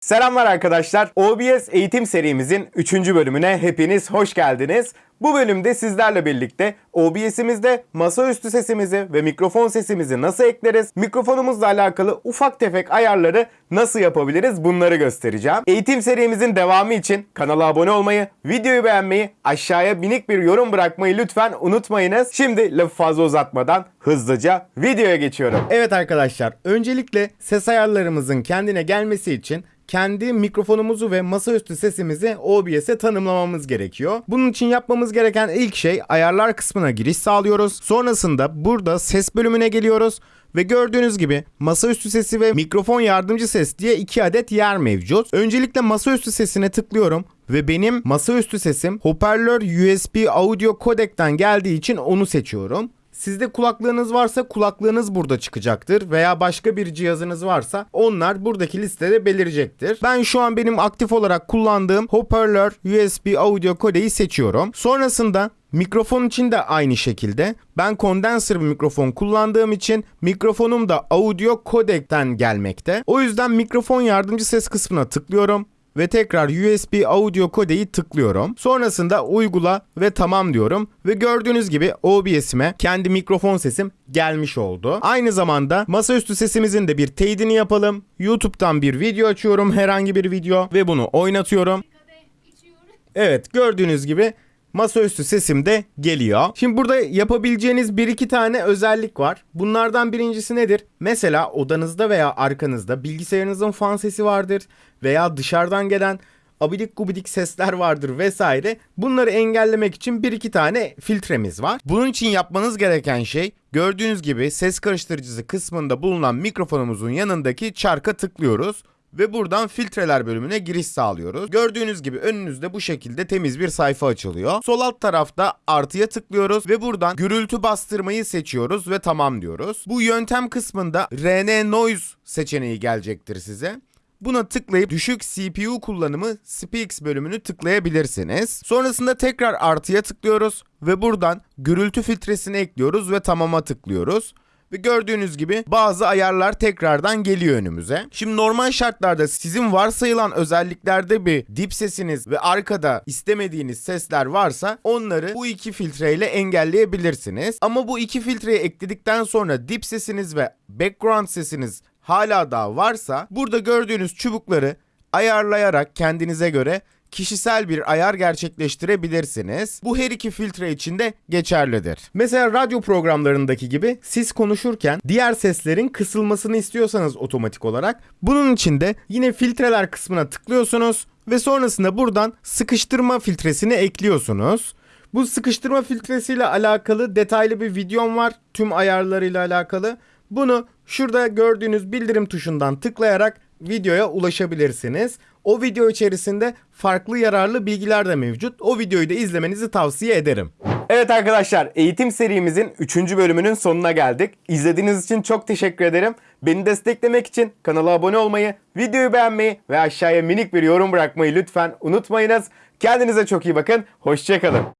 Selamlar arkadaşlar. OBS eğitim serimizin 3. bölümüne hepiniz hoş geldiniz. Bu bölümde sizlerle birlikte OBS'imizde masaüstü sesimizi ve mikrofon sesimizi nasıl ekleriz, mikrofonumuzla alakalı ufak tefek ayarları nasıl yapabiliriz bunları göstereceğim. Eğitim serimizin devamı için kanala abone olmayı, videoyu beğenmeyi, aşağıya minik bir yorum bırakmayı lütfen unutmayınız. Şimdi lafı fazla uzatmadan hızlıca videoya geçiyorum. Evet arkadaşlar, öncelikle ses ayarlarımızın kendine gelmesi için kendi mikrofonumuzu ve masaüstü sesimizi OBS'e tanımlamamız gerekiyor. Bunun için yapmamız gereken ilk şey ayarlar kısmına giriş sağlıyoruz. Sonrasında burada ses bölümüne geliyoruz. Ve gördüğünüz gibi masaüstü sesi ve mikrofon yardımcı ses diye iki adet yer mevcut. Öncelikle masaüstü sesine tıklıyorum ve benim masaüstü sesim hoparlör USB audio kodekten geldiği için onu seçiyorum. Sizde kulaklığınız varsa kulaklığınız burada çıkacaktır veya başka bir cihazınız varsa onlar buradaki listede belirecektir. Ben şu an benim aktif olarak kullandığım hoparlör USB audio kodeyi seçiyorum. Sonrasında Mikrofon için de aynı şekilde. Ben kondenser bir mikrofon kullandığım için mikrofonum da audio kodekten gelmekte. O yüzden mikrofon yardımcı ses kısmına tıklıyorum ve tekrar USB audio kodeyi tıklıyorum. Sonrasında uygula ve tamam diyorum ve gördüğünüz gibi OBS'ime kendi mikrofon sesim gelmiş oldu. Aynı zamanda masaüstü sesimizin de bir teyidini yapalım. YouTube'dan bir video açıyorum, herhangi bir video ve bunu oynatıyorum. Evet, gördüğünüz gibi masaüstü sesim de geliyor. Şimdi burada yapabileceğiniz bir iki tane özellik var. Bunlardan birincisi nedir? Mesela odanızda veya arkanızda bilgisayarınızın fan sesi vardır veya dışarıdan gelen abidik gubidik sesler vardır vesaire. Bunları engellemek için bir iki tane filtremiz var. Bunun için yapmanız gereken şey gördüğünüz gibi ses karıştırıcısı kısmında bulunan mikrofonumuzun yanındaki çarka tıklıyoruz ve buradan filtreler bölümüne giriş sağlıyoruz. Gördüğünüz gibi önünüzde bu şekilde temiz bir sayfa açılıyor. Sol alt tarafta artıya tıklıyoruz ve buradan gürültü bastırmayı seçiyoruz ve tamam diyoruz. Bu yöntem kısmında RN Noise seçeneği gelecektir size. Buna tıklayıp düşük CPU kullanımı Speaks bölümünü tıklayabilirsiniz. Sonrasında tekrar artıya tıklıyoruz ve buradan gürültü filtresini ekliyoruz ve tamama tıklıyoruz. Ve gördüğünüz gibi bazı ayarlar tekrardan geliyor önümüze. Şimdi normal şartlarda sizin varsayılan özelliklerde bir dip sesiniz ve arkada istemediğiniz sesler varsa onları bu iki filtreyle engelleyebilirsiniz. Ama bu iki filtreyi ekledikten sonra dip sesiniz ve background sesiniz hala daha varsa burada gördüğünüz çubukları ayarlayarak kendinize göre kişisel bir ayar gerçekleştirebilirsiniz. Bu her iki filtre için de geçerlidir. Mesela radyo programlarındaki gibi siz konuşurken diğer seslerin kısılmasını istiyorsanız otomatik olarak bunun için de yine filtreler kısmına tıklıyorsunuz ve sonrasında buradan sıkıştırma filtresini ekliyorsunuz. Bu sıkıştırma filtresiyle alakalı detaylı bir videom var tüm ayarlarıyla alakalı. Bunu şurada gördüğünüz bildirim tuşundan tıklayarak videoya ulaşabilirsiniz. O video içerisinde farklı yararlı bilgiler de mevcut. O videoyu da izlemenizi tavsiye ederim. Evet arkadaşlar eğitim serimizin 3. bölümünün sonuna geldik. İzlediğiniz için çok teşekkür ederim. Beni desteklemek için kanala abone olmayı, videoyu beğenmeyi ve aşağıya minik bir yorum bırakmayı lütfen unutmayınız. Kendinize çok iyi bakın. Hoşçakalın.